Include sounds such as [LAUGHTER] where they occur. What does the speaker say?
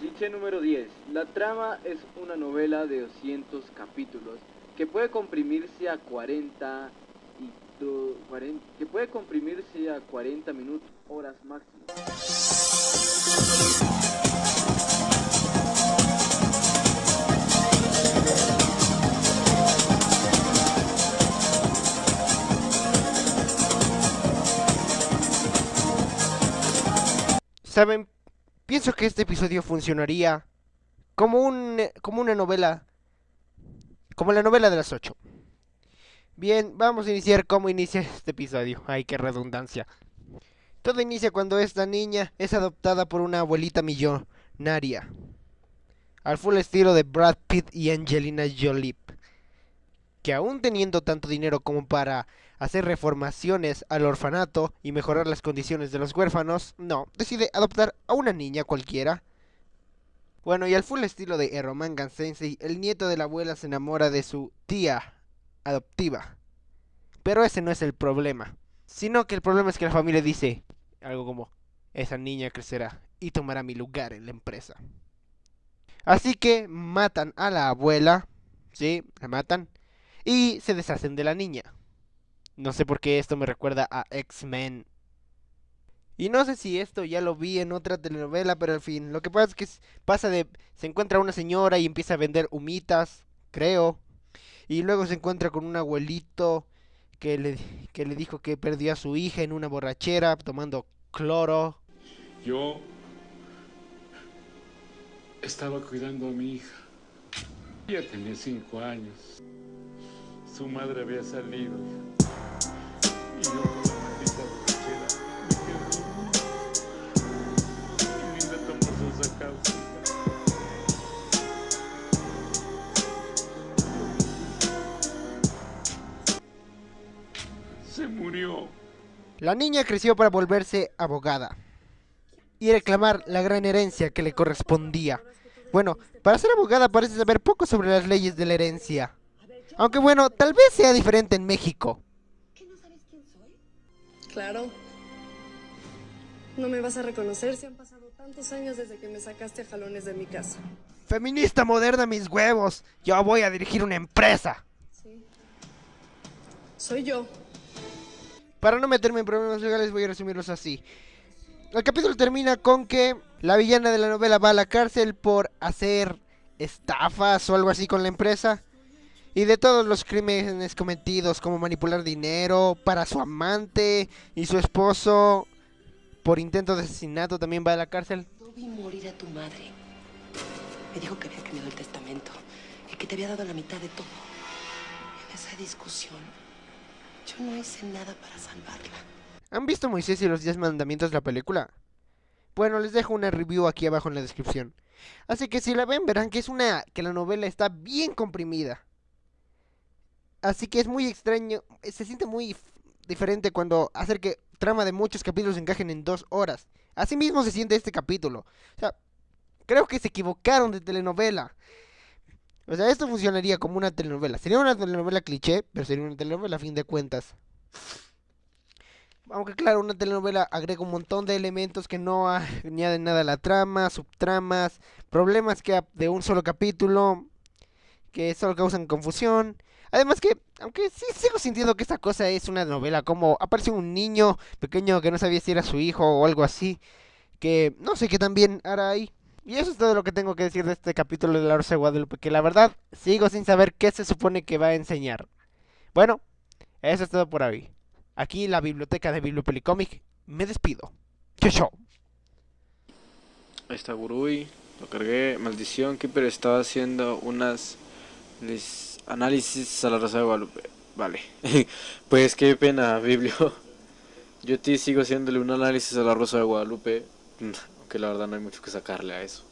Cliché número 10. La trama es una novela de 200 capítulos que puede comprimirse a 40 y do- 40 que puede comprimirse a 40 minutos, horas máximo. Saben, pienso que este episodio funcionaría como un como una novela como la novela de las 8. Bien, vamos a iniciar cómo inicia este episodio. Ay, qué redundancia. Todo inicia cuando esta niña es adoptada por una abuelita millonaria. Al full estilo de Brad Pitt y Angelina Jolie. Que aún teniendo tanto dinero como para hacer reformaciones al orfanato y mejorar las condiciones de los huérfanos, no, decide adoptar a una niña cualquiera. Bueno, y al full estilo de Eroman Sensei, el nieto de la abuela se enamora de su tía adoptiva. Pero ese no es el problema, sino que el problema es que la familia dice algo como, esa niña crecerá y tomará mi lugar en la empresa. Así que matan a la abuela, sí, la matan, y se deshacen de la niña. No sé por qué esto me recuerda a X-Men. Y no sé si esto ya lo vi en otra telenovela, pero en fin, lo que pasa es que pasa de... Se encuentra una señora y empieza a vender humitas, creo. Y luego se encuentra con un abuelito que le, que le dijo que perdió a su hija en una borrachera tomando cloro. Yo estaba cuidando a mi hija. Ella tenía cinco años. Su madre había salido. Y yo con la maldita borrachera me quedé Linda tomó. Se murió. La niña creció para volverse abogada y reclamar la gran herencia que le correspondía. Bueno, para ser abogada parece saber poco sobre las leyes de la herencia. Aunque bueno, tal vez sea diferente en México. Claro. No me vas a reconocer si han pasado tantos años desde que me sacaste a jalones de mi casa. Feminista moderna, mis huevos. Yo voy a dirigir una empresa. Sí. Soy yo. Para no meterme en problemas legales voy a resumirlos así. El capítulo termina con que la villana de la novela va a la cárcel por hacer estafas o algo así con la empresa. Y de todos los crímenes cometidos como manipular dinero para su amante y su esposo por intento de asesinato también va a la cárcel. No vi morir a tu madre. Me dijo que había cambiado el testamento y que te había dado la mitad de todo. En esa discusión, yo no hice nada para salvarla. ¿Han visto Moisés y los 10 mandamientos la película? Bueno, les dejo una review aquí abajo en la descripción. Así que si la ven verán que es una que la novela está bien comprimida. Así que es muy extraño, se siente muy diferente cuando hacer que trama de muchos capítulos encajen en dos horas. Así mismo se siente este capítulo. O sea, creo que se equivocaron de telenovela. O sea, esto funcionaría como una telenovela. Sería una telenovela cliché, pero sería una telenovela a fin de cuentas. Aunque claro, una telenovela agrega un montón de elementos que no [LAUGHS] añaden nada a la trama, subtramas, problemas que de un solo capítulo, que solo causan confusión. Además que, aunque sí sigo sintiendo que esta cosa es una novela, como aparece un niño pequeño que no sabía si era su hijo o algo así, que no sé qué también hará ahí. Y eso es todo lo que tengo que decir de este capítulo de La Rosa de Guadalupe, que la verdad sigo sin saber qué se supone que va a enseñar. Bueno, eso es todo por hoy. Aquí la biblioteca de Bibliopelicomic. Me despido. Chau, chau. Ahí está Gurui, lo cargué. Maldición, Keeper estaba haciendo unas lis- análisis a la Rosa de Guadalupe. Vale. [LAUGHS] pues qué pena, Biblio. [LAUGHS] Yo ti sigo haciéndole un análisis a la Rosa de Guadalupe. [LAUGHS] Aunque la verdad no hay mucho que sacarle a eso.